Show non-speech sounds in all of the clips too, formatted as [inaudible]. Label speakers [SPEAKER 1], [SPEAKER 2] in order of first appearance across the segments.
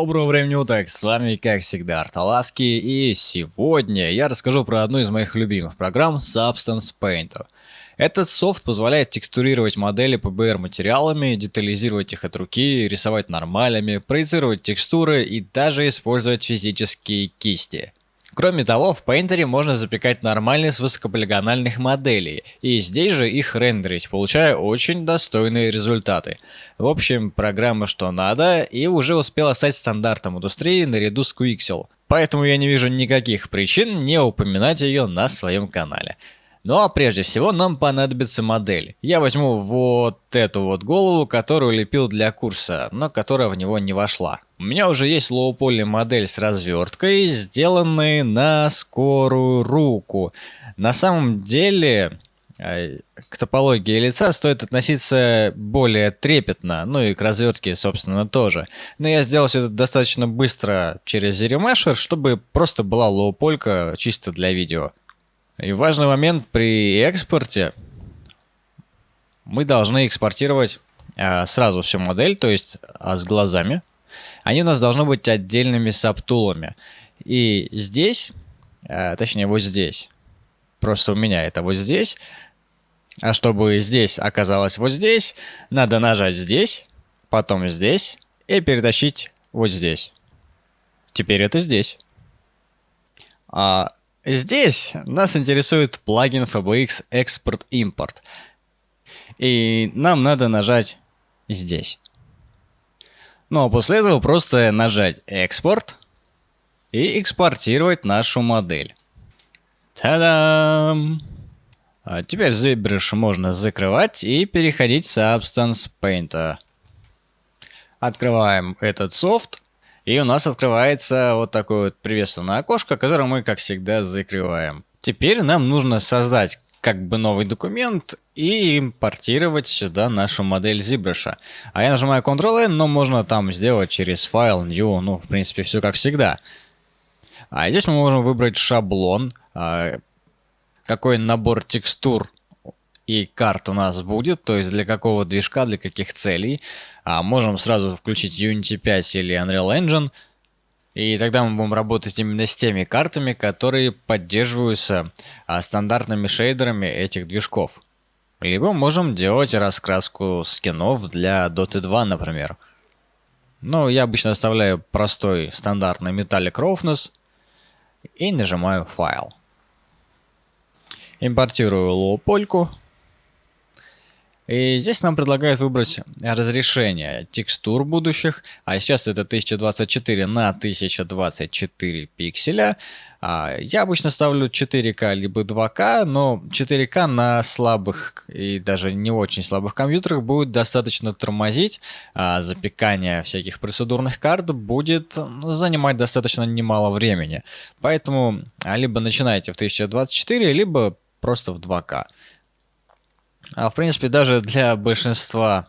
[SPEAKER 1] Доброго времени уток, с вами как всегда Арталаски и сегодня я расскажу про одну из моих любимых программ Substance Painter. Этот софт позволяет текстурировать модели PBR материалами, детализировать их от руки, рисовать нормалями, проецировать текстуры и даже использовать физические кисти. Кроме того, в Painter можно запекать нормальные с высокополигональных моделей, и здесь же их рендерить, получая очень достойные результаты. В общем, программа что надо, и уже успела стать стандартом индустрии наряду с Quixel. Поэтому я не вижу никаких причин не упоминать ее на своем канале. Ну а прежде всего нам понадобится модель. Я возьму вот эту вот голову, которую лепил для курса, но которая в него не вошла. У меня уже есть лоу-поли модель с разверткой, сделанные на скорую руку. На самом деле э, к топологии лица стоит относиться более трепетно, ну и к развертке, собственно, тоже. Но я сделал все это достаточно быстро через Zeremesher, чтобы просто была лоу-полька чисто для видео. И важный момент при экспорте. Мы должны экспортировать э, сразу всю модель, то есть э, с глазами. Они у нас должны быть отдельными сабтулами. И здесь, э, точнее вот здесь, просто у меня это вот здесь. А чтобы здесь оказалось вот здесь, надо нажать здесь, потом здесь и перетащить вот здесь. Теперь это здесь. А Здесь нас интересует плагин FBX Export Import. И нам надо нажать здесь. Ну а после этого просто нажать экспорт и экспортировать нашу модель. Та-дам! А теперь ZBrush можно закрывать и переходить в Substance Painter. Открываем этот софт и у нас открывается вот такое вот приветственное окошко, которое мы, как всегда, закрываем. Теперь нам нужно создать как бы новый документ и импортировать сюда нашу модель ZBrush. А я нажимаю Ctrl-N, но можно там сделать через файл, New, ну, в принципе, все как всегда. А здесь мы можем выбрать шаблон, а, какой набор текстур и карт у нас будет, то есть для какого движка, для каких целей. А можем сразу включить Unity 5 или Unreal Engine, и тогда мы будем работать именно с теми картами, которые поддерживаются а, стандартными шейдерами этих движков. Либо можем делать раскраску скинов для Dota 2, например. Ну, я обычно оставляю простой стандартный Metallic Roughness и нажимаю «Файл». Импортирую лоу-польку и здесь нам предлагают выбрать разрешение текстур будущих, а сейчас это 1024 на 1024 пикселя. А, я обычно ставлю 4К либо 2К, но 4К на слабых и даже не очень слабых компьютерах будет достаточно тормозить, а запекание всяких процедурных карт будет занимать достаточно немало времени. Поэтому а, либо начинайте в 1024, либо просто в 2К. А в принципе, даже для большинства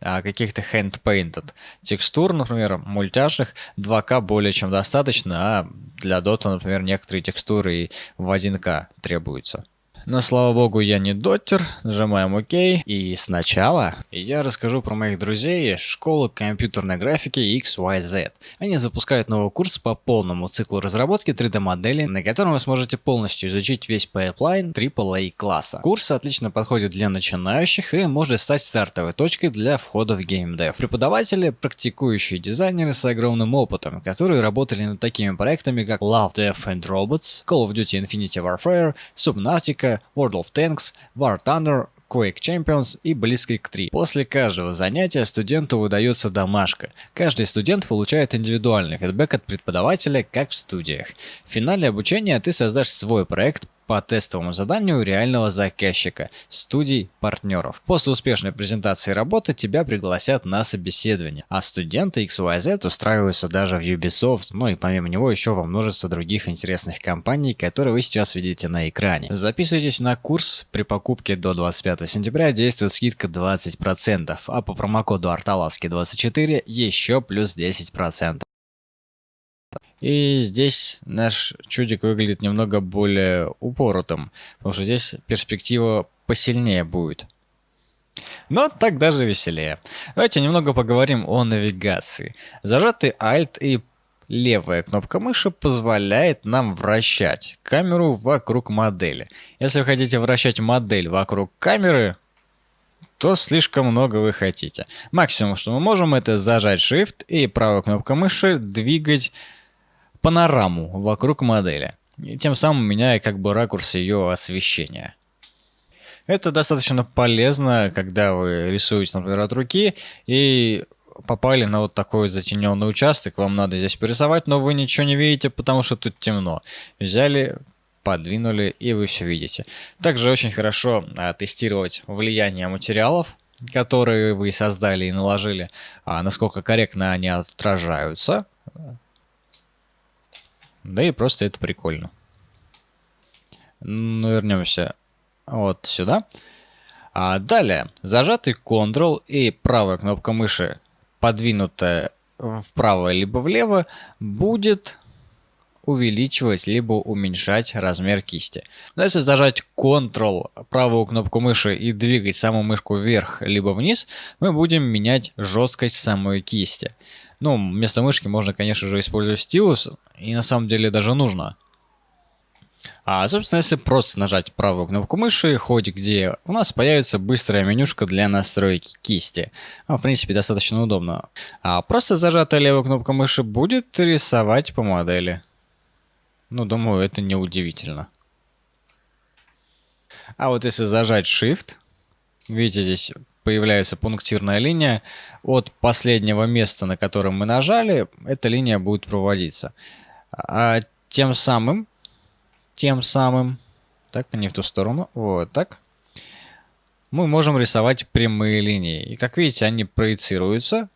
[SPEAKER 1] а, каких-то hand-painted текстур, например, мультяшных, 2К более чем достаточно, а для Dota, например, некоторые текстуры и в 1К требуются. Но слава богу я не доттер, нажимаем ОК. И сначала я расскажу про моих друзей школы компьютерной графики XYZ. Они запускают новый курс по полному циклу разработки 3D моделей, на котором вы сможете полностью изучить весь pipeline AAA класса. Курс отлично подходит для начинающих и может стать стартовой точкой для входа в gamedev. Преподаватели – практикующие дизайнеры с огромным опытом, которые работали над такими проектами как Love, Death and Robots, Call of Duty Infinity Warfare, Subnautica, World of Tanks, War Thunder, Quake Champions и близкой к 3. После каждого занятия студенту выдается домашка. Каждый студент получает индивидуальный feedback от преподавателя, как в студиях. В финале обучения ты создашь свой проект по тестовому заданию реального заказчика, студий, партнеров. После успешной презентации работы тебя пригласят на собеседование, а студенты XYZ устраиваются даже в Ubisoft, ну и помимо него еще во множество других интересных компаний, которые вы сейчас видите на экране. Записывайтесь на курс, при покупке до 25 сентября действует скидка 20%, а по промокоду арталаски24 еще плюс 10%. И здесь наш чудик выглядит немного более упоротым, потому что здесь перспектива посильнее будет. Но так даже веселее. Давайте немного поговорим о навигации. Зажатый Alt и левая кнопка мыши позволяет нам вращать камеру вокруг модели. Если вы хотите вращать модель вокруг камеры, то слишком много вы хотите. Максимум, что мы можем, это зажать Shift и правой кнопкой мыши двигать панораму вокруг модели. И тем самым меняя как бы ракурс ее освещения. Это достаточно полезно, когда вы рисуете, например, от руки и попали на вот такой затененный участок, вам надо здесь порисовать, но вы ничего не видите, потому что тут темно. Взяли, подвинули и вы все видите. Также очень хорошо а, тестировать влияние материалов, которые вы создали и наложили, а, насколько корректно они отражаются. Да и просто это прикольно. Ну, вернемся вот сюда. А далее, зажатый Ctrl и правая кнопка мыши, подвинутая вправо либо влево, будет увеличивать либо уменьшать размер кисти. Но если зажать Ctrl, правую кнопку мыши и двигать саму мышку вверх либо вниз, мы будем менять жесткость самой кисти. Ну, вместо мышки можно, конечно же, использовать стилус, и на самом деле даже нужно. А, собственно, если просто нажать правую кнопку мыши, хоть где, у нас появится быстрая менюшка для настройки кисти. А, в принципе, достаточно удобно. А просто зажатая левая кнопка мыши будет рисовать по модели. Ну, думаю, это не удивительно. А вот если зажать Shift, видите, здесь появляется пунктирная линия. От последнего места, на котором мы нажали, эта линия будет проводиться. А тем самым тем самым, так, не в ту сторону, вот так, мы можем рисовать прямые линии. И как видите, они проецируются,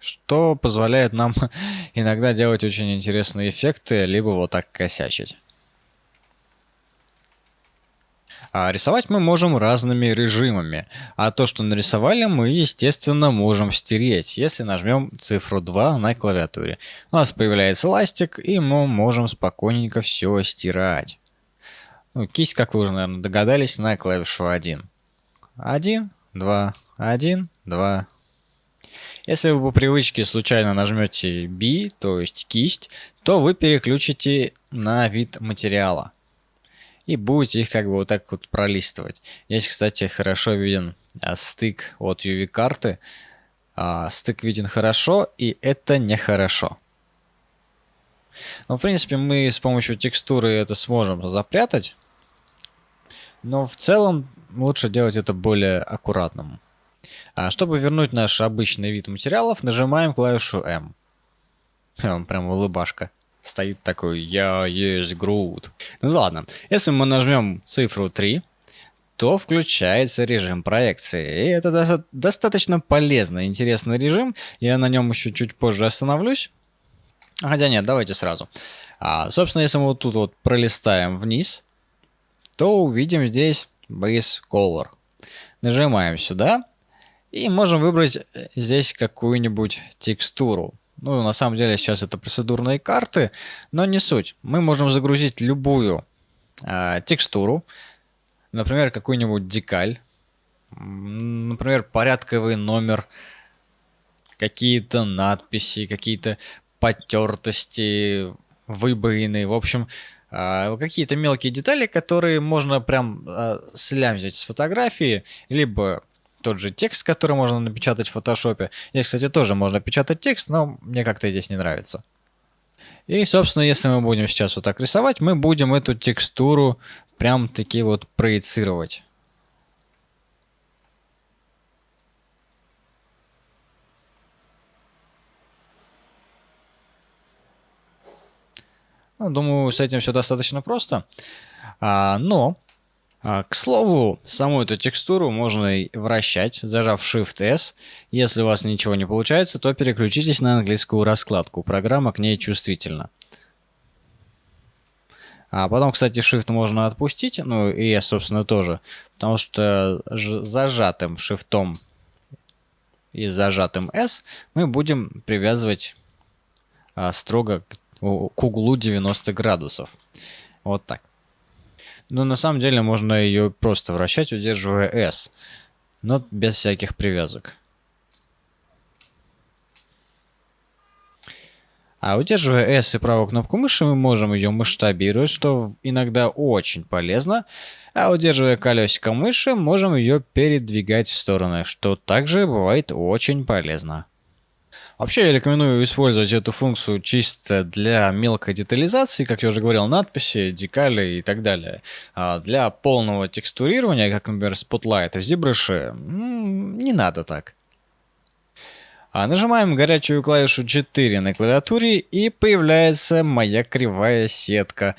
[SPEAKER 1] что позволяет нам [laughs] иногда делать очень интересные эффекты, либо вот так косячить. А рисовать мы можем разными режимами, а то, что нарисовали, мы, естественно, можем стереть, если нажмем цифру 2 на клавиатуре. У нас появляется ластик, и мы можем спокойненько все стирать. Ну, кисть, как вы уже, наверное, догадались, на клавишу 1. 1, 2, 1, 2. Если вы по привычке случайно нажмете B, то есть кисть, то вы переключите на вид материала и будете их как бы вот так вот пролистывать. Здесь, кстати, хорошо виден а, стык от UV-карты. А, стык виден хорошо, и это нехорошо. Но, в принципе, мы с помощью текстуры это сможем запрятать. Но в целом лучше делать это более аккуратным. А чтобы вернуть наш обычный вид материалов, нажимаем клавишу M. [laughs] Прям улыбашка стоит такой «Я есть Грут». Ну ладно, если мы нажмем цифру 3, то включается режим проекции. И это до достаточно полезный, интересный режим. Я на нем еще чуть позже остановлюсь. Хотя нет, давайте сразу. А, собственно, если мы вот тут вот пролистаем вниз, то увидим здесь Base Color. Нажимаем сюда и можем выбрать э, здесь какую-нибудь текстуру. Ну, на самом деле, сейчас это процедурные карты, но не суть. Мы можем загрузить любую э, текстуру, например, какую-нибудь декаль, например, порядковый номер, какие-то надписи, какие-то потертости, выбоины, в общем, э, какие-то мелкие детали, которые можно прям э, слямзить с фотографии, либо тот же текст, который можно напечатать в фотошопе. Здесь, кстати, тоже можно печатать текст, но мне как-то здесь не нравится. И, собственно, если мы будем сейчас вот так рисовать, мы будем эту текстуру прям таки вот проецировать. Ну, думаю, с этим все достаточно просто. А, но к слову, саму эту текстуру можно вращать, зажав Shift-S. Если у вас ничего не получается, то переключитесь на английскую раскладку. Программа к ней чувствительна. А потом, кстати, Shift можно отпустить, ну и я, собственно, тоже. Потому что зажатым Shift и зажатым S мы будем привязывать а, строго к, к углу 90 градусов. Вот так. Но на самом деле можно ее просто вращать, удерживая S. но без всяких привязок. А удерживая S и правую кнопку мыши, мы можем ее масштабировать, что иногда очень полезно. А удерживая колесико мыши, можем ее передвигать в стороны, что также бывает очень полезно. Вообще я рекомендую использовать эту функцию чисто для мелкой детализации, как я уже говорил, надписи, декали и так далее. А для полного текстурирования, как, например, Spotlight в ZBrush, не надо так. А нажимаем горячую клавишу 4 на клавиатуре и появляется моя кривая сетка.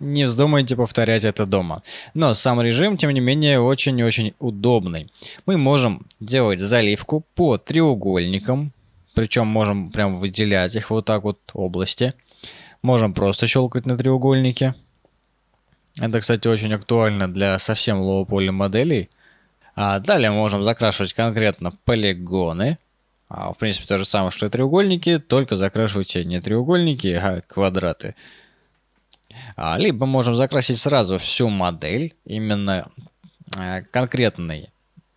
[SPEAKER 1] Не вздумайте повторять это дома. Но сам режим, тем не менее, очень-очень удобный. Мы можем делать заливку по треугольникам, причем можем прям выделять их вот так вот области. Можем просто щелкать на треугольнике. Это, кстати, очень актуально для совсем лоу-поли моделей. А далее можем закрашивать конкретно полигоны. А, в принципе, то же самое, что и треугольники, только закрашивайте не треугольники, а квадраты. А, либо можем закрасить сразу всю модель, именно а, конкретный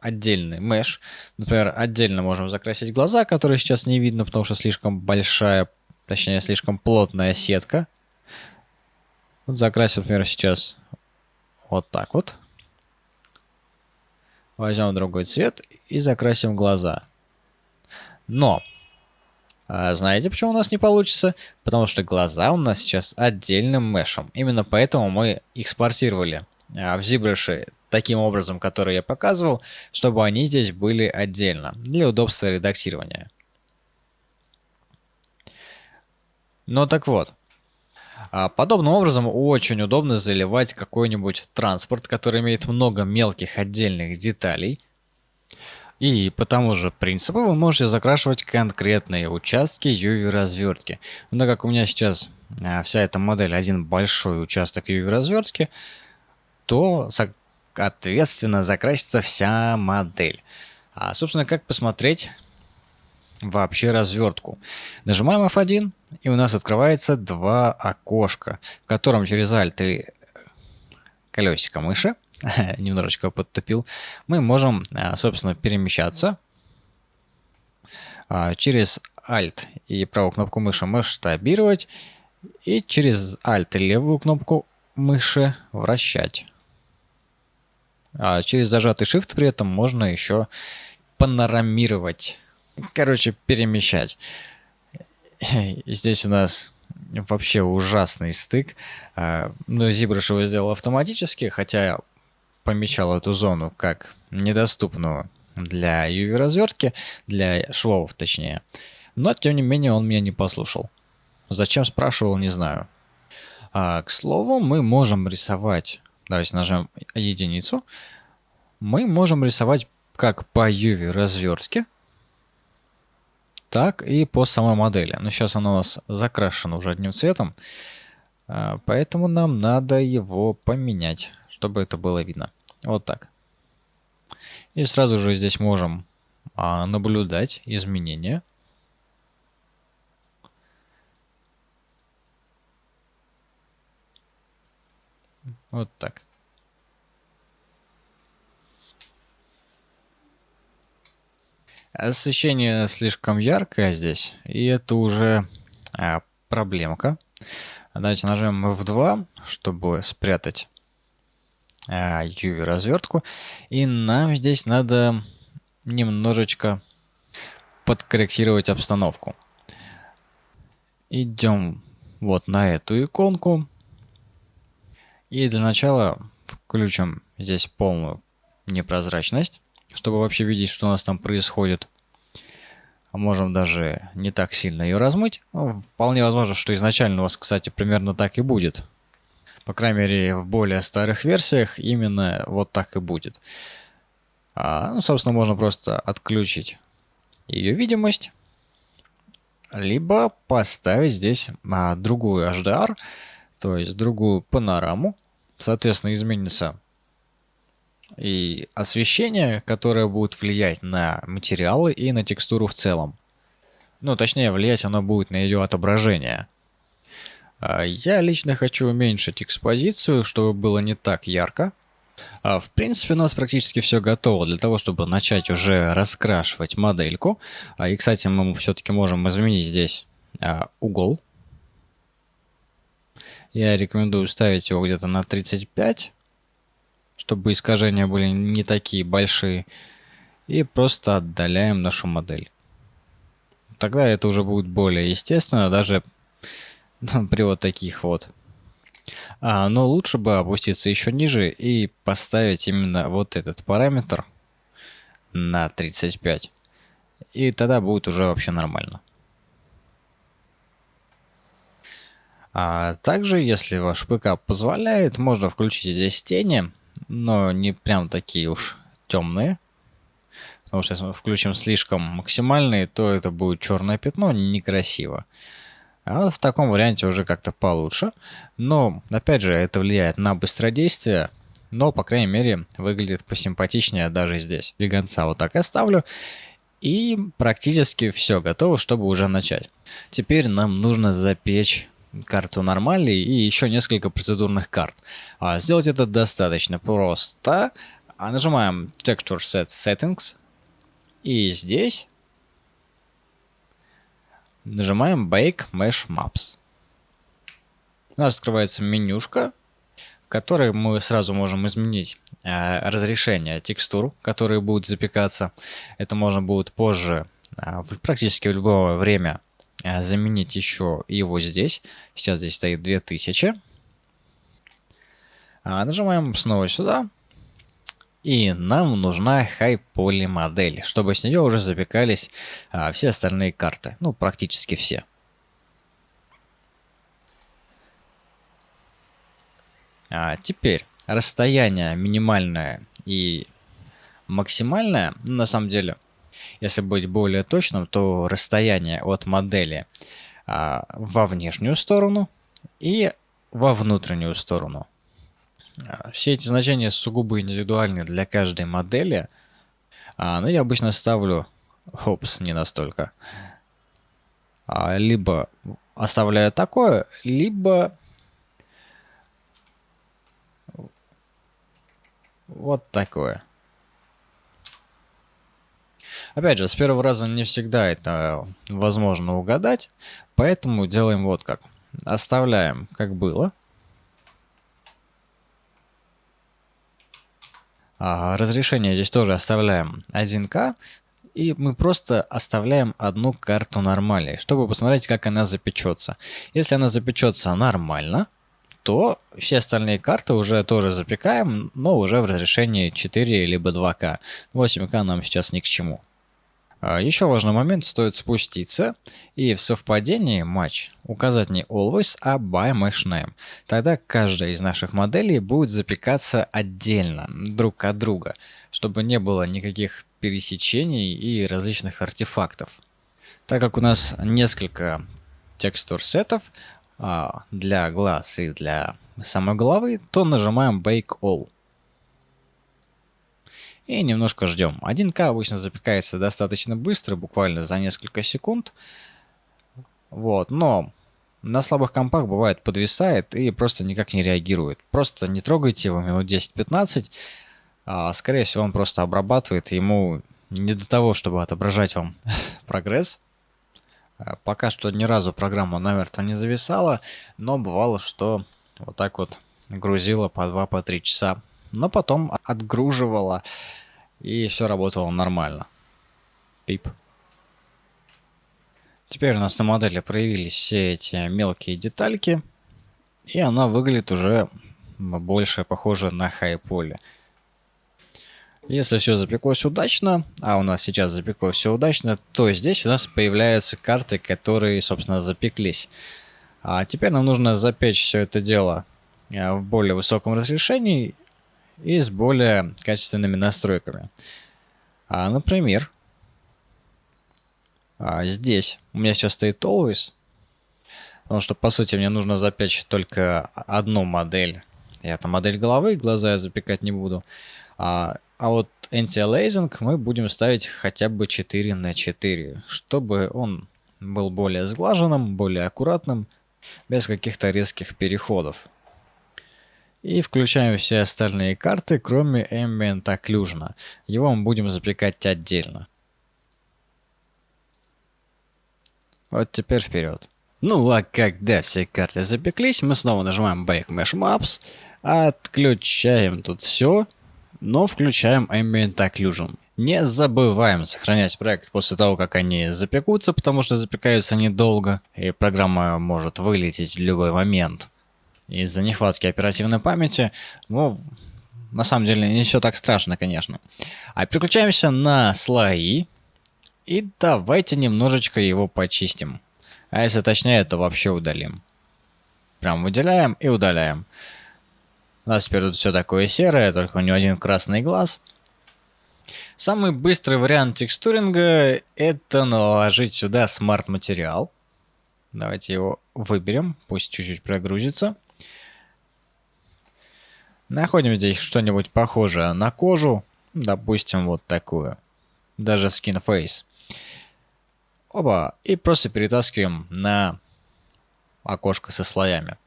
[SPEAKER 1] отдельный меш. Например, отдельно можем закрасить глаза, которые сейчас не видно, потому что слишком большая, точнее, слишком плотная сетка. Вот закрасим, например, сейчас вот так вот. Возьмем другой цвет и закрасим глаза. Но, а знаете, почему у нас не получится? Потому что глаза у нас сейчас отдельным мешем. Именно поэтому мы экспортировали а, в ZBrush таким образом, который я показывал, чтобы они здесь были отдельно, для удобства редактирования. Ну так вот, а, подобным образом очень удобно заливать какой-нибудь транспорт, который имеет много мелких отдельных деталей. И по тому же принципу вы можете закрашивать конкретные участки UV-развертки. Но как у меня сейчас а, вся эта модель один большой участок UV-развертки, то соответственно закрасится вся модель. А собственно как посмотреть вообще развертку. Нажимаем F1, и у нас открывается два окошка, в котором через Alt и колесико мыши, [laughs] немножечко подтопил, мы можем, а, собственно, перемещаться а, через Alt и правую кнопку мыши масштабировать, и через Alt и левую кнопку мыши вращать. А через зажатый Shift при этом можно еще панорамировать короче, перемещать. [laughs] И здесь у нас вообще ужасный стык. А, но ZBrush его сделал автоматически, хотя помечал эту зону как недоступную для UV-развертки, для швов точнее. Но, тем не менее, он меня не послушал. Зачем спрашивал, не знаю. А, к слову, мы можем рисовать, давайте нажмем единицу, мы можем рисовать как по UV-развертке, так и по самой модели. Но сейчас она у нас закрашена уже одним цветом, а, поэтому нам надо его поменять, чтобы это было видно. Вот так. И сразу же здесь можем а, наблюдать изменения. Вот так. Освещение слишком яркое здесь, и это уже а, проблемка. Давайте нажмем F2, чтобы спрятать UV развертку. И нам здесь надо немножечко подкорректировать обстановку. Идем вот на эту иконку. И для начала включим здесь полную непрозрачность чтобы вообще видеть, что у нас там происходит. А можем даже не так сильно ее размыть. Ну, вполне возможно, что изначально у вас, кстати, примерно так и будет. По крайней мере, в более старых версиях именно вот так и будет. А, ну, собственно, можно просто отключить ее видимость. Либо поставить здесь а, другую HDR, то есть другую панораму. Соответственно, изменится и освещение, которое будет влиять на материалы и на текстуру в целом. Ну, точнее, влиять оно будет на ее отображение. А, я лично хочу уменьшить экспозицию, чтобы было не так ярко. А, в принципе, у нас практически все готово для того, чтобы начать уже раскрашивать модельку. А, и, кстати, мы все-таки можем изменить здесь угол. Я рекомендую ставить его где-то на 35, чтобы искажения были не такие большие. И просто отдаляем нашу модель. Тогда это уже будет более естественно, даже [laughs] при вот таких вот а, но лучше бы опуститься еще ниже и поставить именно вот этот параметр на 35. И тогда будет уже вообще нормально. А также, если ваш ПК позволяет, можно включить здесь тени, но не прям такие уж темные. Потому что если мы включим слишком максимальные, то это будет черное пятно, некрасиво. А вот в таком варианте уже как-то получше. Но, опять же, это влияет на быстродействие. Но, по крайней мере, выглядит посимпатичнее даже здесь. Гигантца вот так оставлю. И практически все готово, чтобы уже начать. Теперь нам нужно запечь карту нормали и еще несколько процедурных карт. А сделать это достаточно просто. А нажимаем Texture Set Settings. И здесь Нажимаем Bake Mesh Maps. У нас открывается менюшка, в которой мы сразу можем изменить э, разрешение текстур, которые будут запекаться. Это можно будет позже, э, практически в любое время, э, заменить еще и вот здесь. Сейчас здесь стоит 2000. А, нажимаем снова сюда. И нам нужна High модель, чтобы с нее уже запекались а, все остальные карты. Ну, практически все. А теперь расстояние минимальное и максимальное, на самом деле, если быть более точным, то расстояние от модели а, во внешнюю сторону и во внутреннюю сторону. А, все эти значения сугубо индивидуальны для каждой модели, а, но я обычно ставлю, опс, не настолько, а, либо оставляю такое, либо вот такое. Опять же, с первого раза не всегда это возможно угадать, поэтому делаем вот как. Оставляем как было. Разрешение здесь тоже оставляем 1К. И мы просто оставляем одну карту нормали, чтобы посмотреть, как она запечется. Если она запечется нормально, то все остальные карты уже тоже запекаем, но уже в разрешении 4 либо 2К. 8К нам сейчас ни к чему. А, Еще важный момент, стоит спуститься и в совпадении матч указать не always, а by mesh name. Тогда каждая из наших моделей будет запекаться отдельно, друг от друга, чтобы не было никаких пересечений и различных артефактов. Так как у нас несколько текстур сетов а, для глаз и для самой головы, то нажимаем Bake All и немножко ждем. 1К обычно запекается достаточно быстро, буквально за несколько секунд. Вот, но на слабых компах бывает подвисает и просто никак не реагирует. Просто не трогайте его минут 10-15, а, скорее всего он просто обрабатывает, ему не до того, чтобы отображать вам [laughs] прогресс. А, пока что ни разу программа намертво не зависала, но бывало, что вот так вот грузила по 2-3 по часа но потом отгруживала, и все работало нормально. Пип. Теперь у нас на модели проявились все эти мелкие детальки, и она выглядит уже больше похоже на хайполе. Если все запеклось удачно, а у нас сейчас запеклось все удачно, то здесь у нас появляются карты, которые, собственно, запеклись. А теперь нам нужно запечь все это дело э, в более высоком разрешении и с более качественными настройками. А, например, а, здесь у меня сейчас стоит Always, потому что по сути мне нужно запечь только одну модель. Я там модель головы, глаза я запекать не буду. А, а вот anti-aliasing мы будем ставить хотя бы 4 на 4, чтобы он был более сглаженным, более аккуратным, без каких-то резких переходов. И включаем все остальные карты, кроме Ambient Occlusion. Его мы будем запекать отдельно. Вот теперь вперед. Ну а когда все карты запеклись, мы снова нажимаем Back Mesh Maps, отключаем тут все, но включаем Ambient Occlusion. Не забываем сохранять проект после того, как они запекутся, потому что запекаются недолго, и программа может вылететь в любой момент из-за нехватки оперативной памяти. Ну, на самом деле не все так страшно, конечно. А переключаемся на слои. И давайте немножечко его почистим. А если точнее, то вообще удалим. Прям выделяем и удаляем. У нас теперь тут все такое серое, только у него один красный глаз. Самый быстрый вариант текстуринга это наложить сюда смарт-материал. Давайте его выберем, пусть чуть-чуть прогрузится. Находим здесь что-нибудь похожее на кожу. Допустим, вот такую. Даже skin face. Оба. И просто перетаскиваем на окошко со слоями.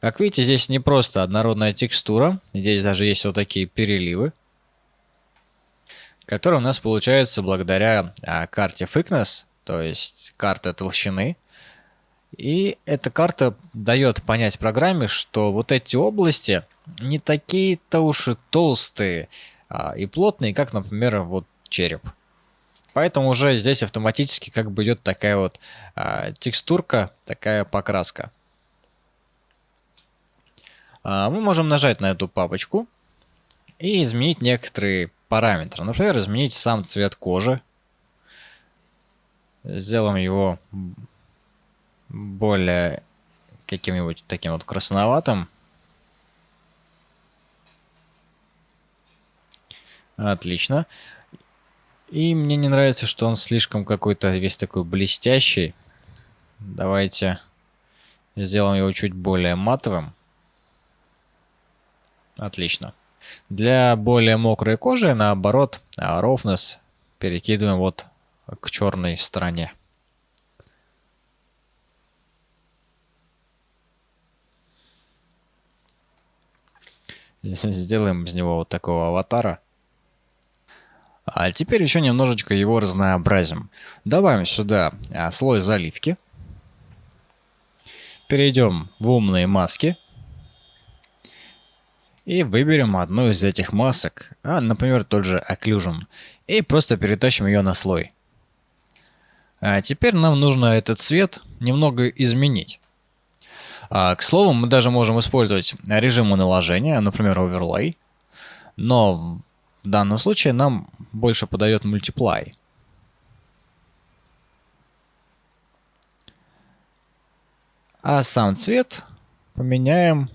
[SPEAKER 1] Как видите, здесь не просто однородная текстура. Здесь даже есть вот такие переливы. Которые у нас получаются благодаря а, карте Thickness, то есть карта толщины. И эта карта дает понять программе, что вот эти области не такие-то уж и толстые а, и плотные, как, например, вот череп. Поэтому уже здесь автоматически как бы идет такая вот а, текстурка, такая покраска. А, мы можем нажать на эту папочку и изменить некоторые параметры. Например, изменить сам цвет кожи. Сделаем его более каким-нибудь таким вот красноватым. Отлично. И мне не нравится, что он слишком какой-то весь такой блестящий. Давайте сделаем его чуть более матовым. Отлично. Для более мокрой кожи, наоборот, roughness перекидываем вот к черной стороне. Сделаем из него вот такого аватара. А теперь еще немножечко его разнообразим. Добавим сюда а, слой заливки. Перейдем в умные маски. И выберем одну из этих масок, а, например, тот же Occlusion, и просто перетащим ее на слой. А теперь нам нужно этот цвет немного изменить. А, к слову, мы даже можем использовать режимы наложения, например, Overlay, но в данном случае нам больше подает Multiply. А сам цвет поменяем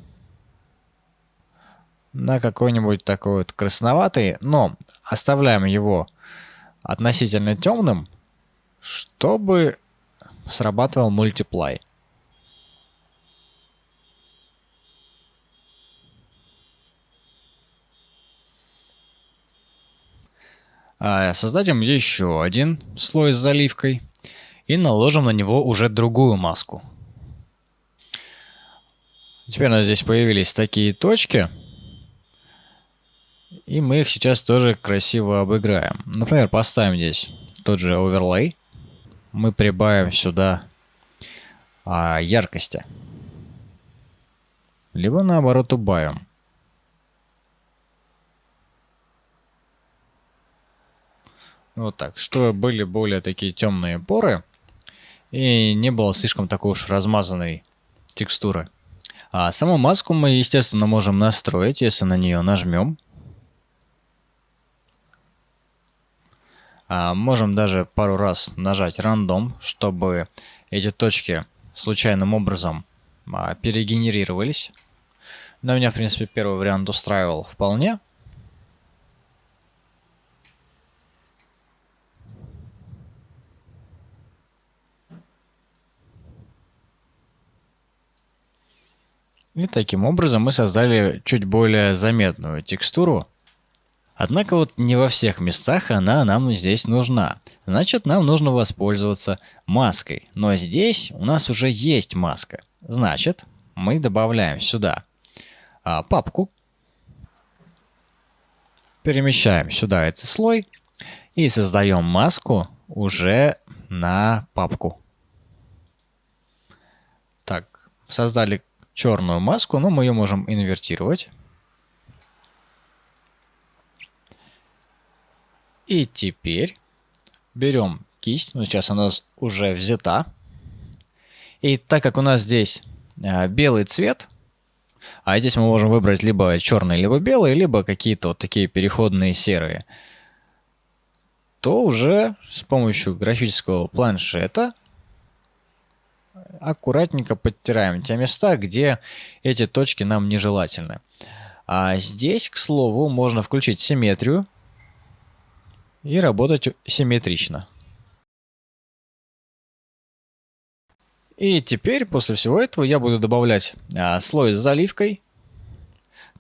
[SPEAKER 1] на какой-нибудь такой вот красноватый, но оставляем его относительно темным, чтобы срабатывал Multiply. Создадим еще один слой с заливкой и наложим на него уже другую маску. Теперь у нас здесь появились такие точки. И мы их сейчас тоже красиво обыграем. Например, поставим здесь тот же оверлей. Мы прибавим сюда а, яркости. Либо наоборот убавим. Вот так, чтобы были более такие темные поры и не было слишком такой уж размазанной текстуры. А саму маску мы, естественно, можем настроить, если на нее нажмем. А можем даже пару раз нажать рандом, чтобы эти точки случайным образом а, перегенерировались. Но меня, в принципе, первый вариант устраивал вполне. И таким образом мы создали чуть более заметную текстуру. Однако вот не во всех местах она нам здесь нужна. Значит, нам нужно воспользоваться маской. Но здесь у нас уже есть маска. Значит, мы добавляем сюда а, папку. Перемещаем сюда этот слой и создаем маску уже на папку. Так, создали черную маску, но мы ее можем инвертировать. И теперь берем кисть, ну сейчас она уже взята. И так как у нас здесь э, белый цвет, а здесь мы можем выбрать либо черный, либо белый, либо какие-то вот такие переходные серые, то уже с помощью графического планшета аккуратненько подтираем те места, где эти точки нам нежелательны. А здесь, к слову, можно включить симметрию и работать симметрично. И теперь, после всего этого, я буду добавлять а, слой с заливкой,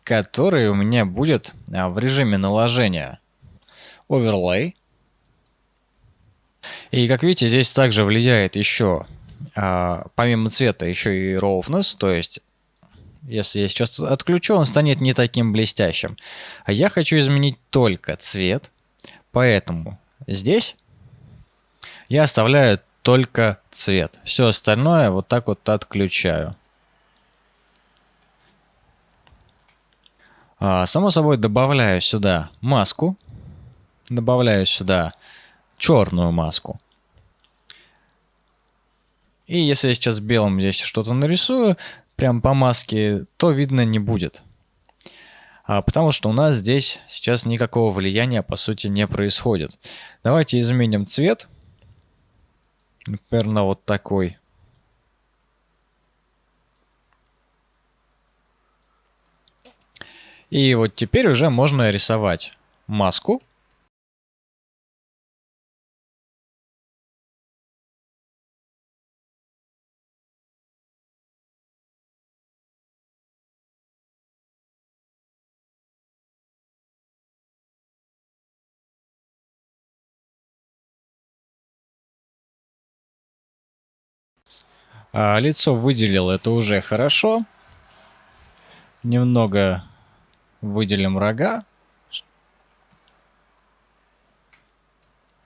[SPEAKER 1] который у меня будет а, в режиме наложения Overlay. И как видите, здесь также влияет еще, а, помимо цвета, еще и Roughness, то есть если я сейчас отключу, он станет не таким блестящим. А я хочу изменить только цвет, поэтому здесь я оставляю только цвет. Все остальное вот так вот отключаю. А, само собой добавляю сюда маску. Добавляю сюда черную маску. И если я сейчас белым здесь что-то нарисую, прям по маске, то видно не будет. А, потому что у нас здесь сейчас никакого влияния по сути не происходит. Давайте изменим цвет. Например, на вот такой. И вот теперь уже можно рисовать маску. А, лицо выделил, это уже хорошо. Немного выделим рога.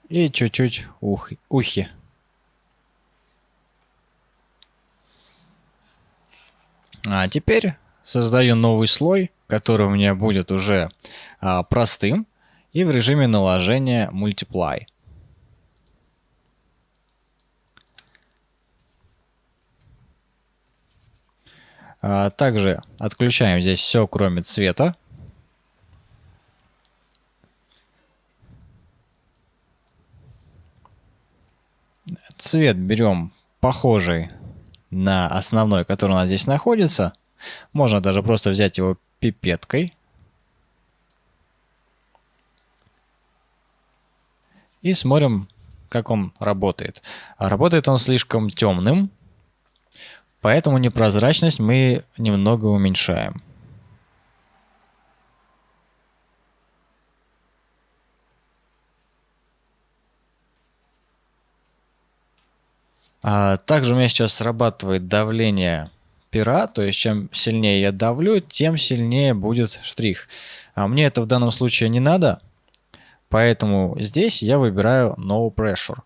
[SPEAKER 1] И чуть-чуть ух, ухи. А теперь создаю новый слой, который у меня будет уже а, простым и в режиме наложения Multiply. Также отключаем здесь все, кроме цвета. Цвет берем похожий на основной, который у нас здесь находится. Можно даже просто взять его пипеткой. И смотрим, как он работает. Работает он слишком темным. Поэтому непрозрачность мы немного уменьшаем. А также у меня сейчас срабатывает давление пера, то есть чем сильнее я давлю, тем сильнее будет штрих. А мне это в данном случае не надо, поэтому здесь я выбираю No Pressure.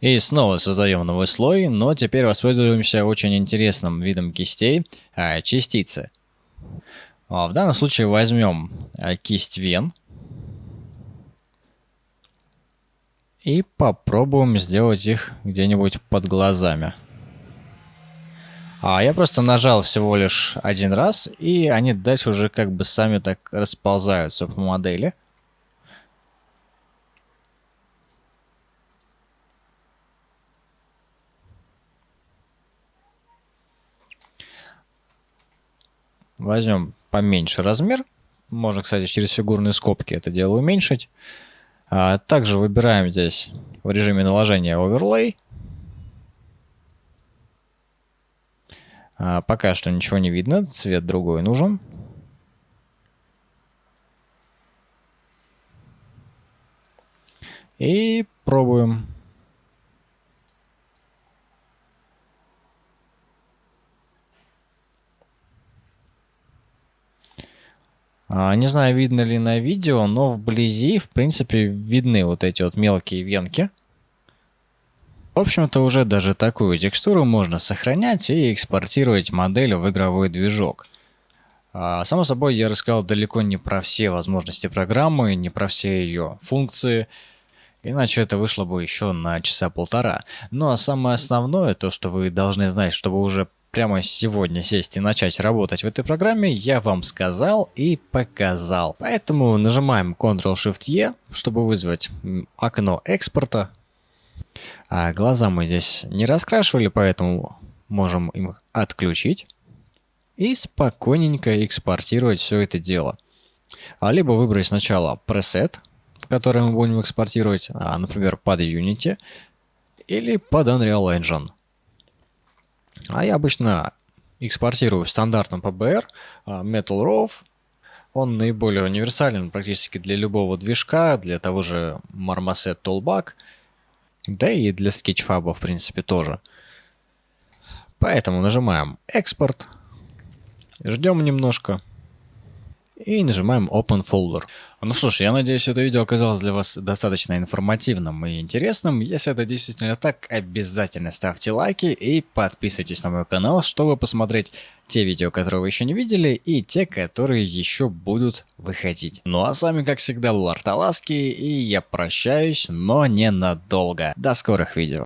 [SPEAKER 1] И снова создаем новый слой, но теперь воспользуемся очень интересным видом кистей а, частицы. А, в данном случае возьмем а, кисть вен и попробуем сделать их где-нибудь под глазами. А я просто нажал всего лишь один раз, и они дальше уже как бы сами так расползаются по модели. Возьмем поменьше размер. Можно, кстати, через фигурные скобки это дело уменьшить. А также выбираем здесь в режиме наложения Overlay. А, пока что ничего не видно, цвет другой нужен. И пробуем. Не знаю, видно ли на видео, но вблизи, в принципе, видны вот эти вот мелкие венки. В общем-то, уже даже такую текстуру можно сохранять и экспортировать модель в игровой движок. А, само собой, я рассказал далеко не про все возможности программы, не про все ее функции, иначе это вышло бы еще на часа полтора. Ну а самое основное, то что вы должны знать, чтобы уже прямо сегодня сесть и начать работать в этой программе, я вам сказал и показал. Поэтому нажимаем Ctrl-Shift-E, чтобы вызвать окно экспорта. А глаза мы здесь не раскрашивали, поэтому можем их отключить. И спокойненько экспортировать все это дело. А либо выбрать сначала пресет, который мы будем экспортировать, а, например, под Unity, или под Unreal Engine. А я обычно экспортирую в стандартном PBR а, Metal RAW. Он наиболее универсален практически для любого движка, для того же Marmoset Toolbag, да и для Sketchfab в принципе тоже. Поэтому нажимаем «Экспорт», ждем немножко и нажимаем Open Folder. Ну что ж, я надеюсь, это видео оказалось для вас достаточно информативным и интересным. Если это действительно так, обязательно ставьте лайки и подписывайтесь на мой канал, чтобы посмотреть те видео, которые вы еще не видели, и те, которые еще будут выходить. Ну а с вами, как всегда, был Арталаски, и я прощаюсь, но ненадолго. До скорых видео.